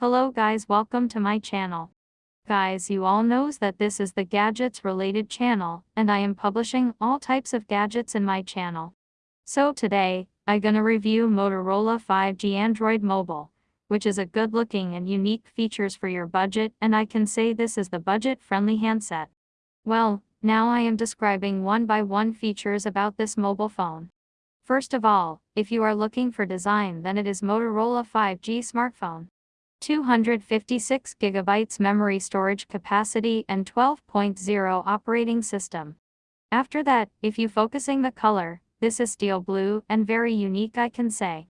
Hello guys welcome to my channel. Guys you all knows that this is the gadgets related channel and I am publishing all types of gadgets in my channel. So today, I gonna review Motorola 5G Android Mobile, which is a good looking and unique features for your budget and I can say this is the budget friendly handset. Well, now I am describing one by one features about this mobile phone. First of all, if you are looking for design then it is Motorola 5G smartphone. 256 GB memory storage capacity and 12.0 operating system. After that, if you focusing the color, this is steel blue and very unique I can say.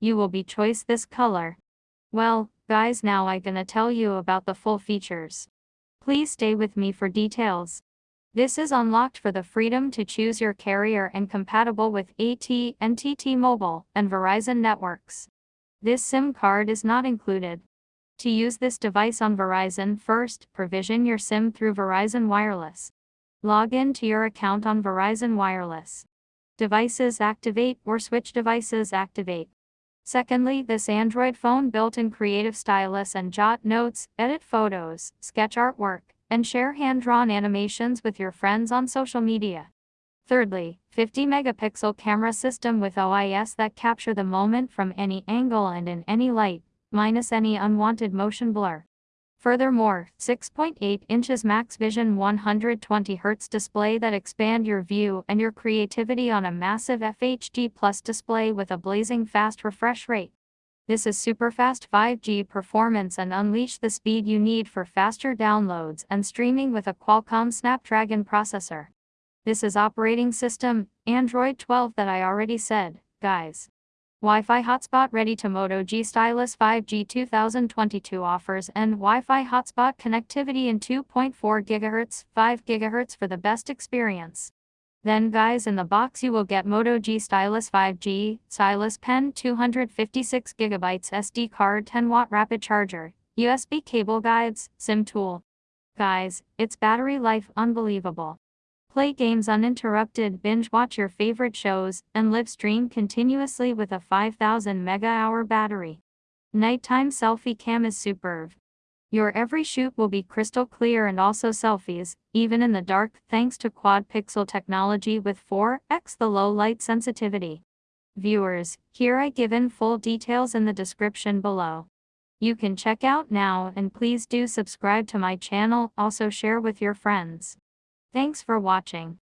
You will be choice this color. Well, guys now I gonna tell you about the full features. Please stay with me for details. This is unlocked for the freedom to choose your carrier and compatible with AT&T Mobile and Verizon networks. This SIM card is not included. To use this device on Verizon first, provision your SIM through Verizon Wireless. Log in to your account on Verizon Wireless. Devices activate or switch devices activate. Secondly, this Android phone built-in creative stylus and jot notes, edit photos, sketch artwork, and share hand-drawn animations with your friends on social media. Thirdly, 50 megapixel camera system with OIS that capture the moment from any angle and in any light, minus any unwanted motion blur. Furthermore, 6.8 inches max vision 120Hz display that expand your view and your creativity on a massive FHD Plus display with a blazing fast refresh rate. This is super fast 5G performance and unleash the speed you need for faster downloads and streaming with a Qualcomm Snapdragon processor. This is operating system, Android 12 that I already said, guys. Wi-Fi hotspot ready to Moto G Stylus 5G 2022 offers and Wi-Fi hotspot connectivity in 2.4 GHz, 5 GHz for the best experience. Then guys in the box you will get Moto G Stylus 5G, Stylus Pen 256 GB SD card 10 watt rapid charger, USB cable guides, SIM tool. Guys, its battery life unbelievable. Play games uninterrupted, binge watch your favorite shows, and live stream continuously with a 5000 mAh battery. Nighttime selfie cam is superb. Your every shoot will be crystal clear and also selfies, even in the dark, thanks to quad pixel technology with 4x the low light sensitivity. Viewers, here I give in full details in the description below. You can check out now and please do subscribe to my channel, also share with your friends. Thanks for watching.